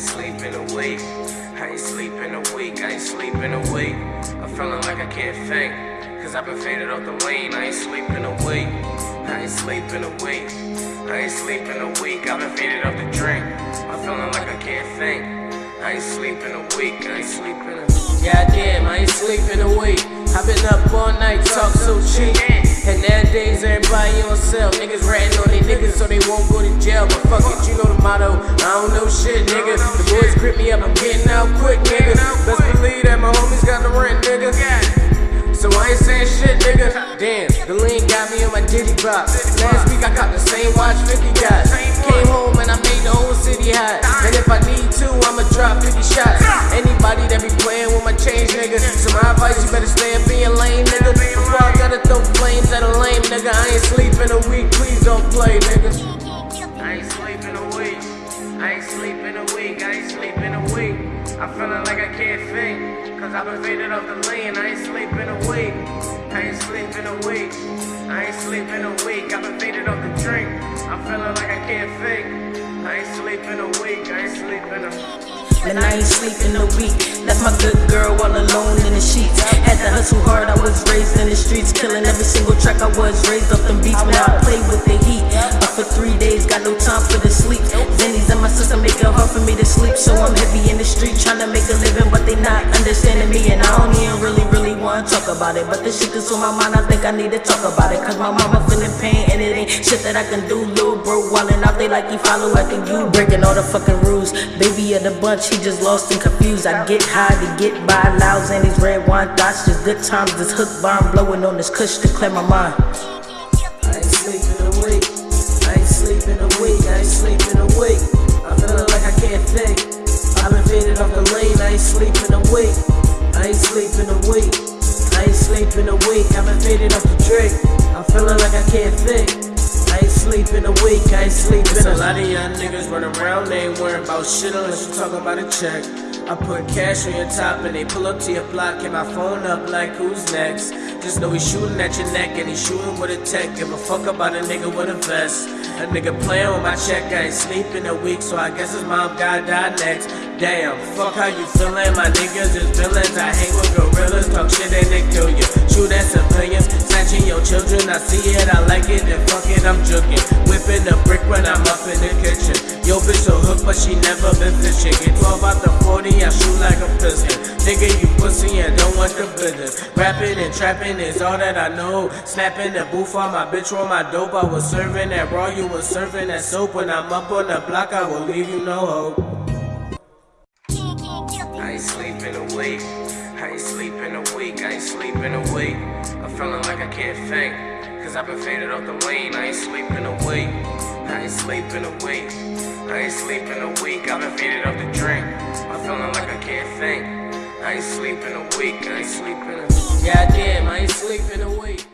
ain't sleep in a week. I ain't sleep in a week. I ain't sleep in a week. I'm feeling like I can't think. Cause I've been faded off the lane. I ain't sleep in a week. I ain't sleep in a week. I ain't sleep in a week. I've been faded off the drink. I'm feeling like I can't think. I ain't sleep in a week. I ain't sleep in a Goddamn, I ain't sleep in a week. I've been up all night, talk so cheap. And nowadays everybody on sale. Niggas ratting on they niggas so they won't go to jail. But fuck it, you know the motto. I don't know shit, Diddy bop. Last week I got the same watch 50 got. Came home and I made the whole city hot. And if I need to, I'ma drop 50 shots. Anybody that be playing with my change, nigga. So my advice, you better stay up in your lane, nigga. Before I gotta throw flames at a lame, nigga. I ain't sleeping a week, please don't play, nigga. I ain't sleeping a week. I ain't sleeping a week. I ain't sleeping a week. I'm feeling like I can't think. Cause I've been faded off the lane. I ain't sleeping a week. I ain't sleeping a week. I ain't sleeping a week. I've been faded off the drink. I'm feeling like I can't think. I ain't sleeping a week. I ain't sleeping a and I ain't sleeping a week. Left my good girl all alone in the sheets. Had to hustle hard, I was raised in the streets, killing every single track I was raised off them beats when I play with the heat. Up for three days, got no time for the sleep. Zennies in my sister make it hard for me to sleep, so I'm heavy in the street trying to make a living, but they not understanding me, and I don't even about it. But this shit is on my mind, I think I need to talk about it, cause my mama feeling pain, and it ain't shit that I can do. Little bro wildin' out, they like he follow after you, breaking all the fucking rules. Baby of the bunch, he just lost and confused. I get high to get by, louds and these red wine thoughts. Just good times, this hook bomb blowing on this kush to clear my mind. I ain't sleeping a week. I ain't sleeping a week. I ain't sleeping a week. I'm feeling like I can't think. A week. I've been faded off the drink. I'm feeling like I can't think I sleep in a week, I ain't sleeping. a lot of young niggas run around, they ain't worrying about shit unless you talk about a check. I put cash on your top and they pull up to your block. Get my phone up like who's next? Just know he's shooting at your neck and he's shooting with a tech. Give a fuck about a nigga with a vest. A nigga playing with my check, I ain't sleeping a week, so I guess his mom gotta die next. Damn, fuck how you feeling? My niggas is villains. I hang with gorillas, talk shit and they kill you. Shoot at civilians, snatching your children. I see it, I like it, and fuck it, I'm juking. Whipping a brick when I'm up in the kitchen. Yo, bitch so hooked, but she never been fishing. Get 12 out the 40, I shoot like a pistol. Nigga, you pussy and don't want the business. Rapping and trapping is all that I know. Snapping the booth on my bitch roll my dope. I was serving that raw, you was serving that soap. When I'm up on the block, I will leave you no hope. I ain't sleeping a week. I ain't sleeping a week. I ain't sleeping a week. I'm feeling like I can't think. Cause I've been faded off the lane. I ain't sleeping a week. I ain't sleeping a week. I ain't sleeping a week. I've been faded off the drink. I'm feeling like I can't think. I ain't sleeping a week. I ain't sleeping a. Goddamn, I ain't sleeping a week.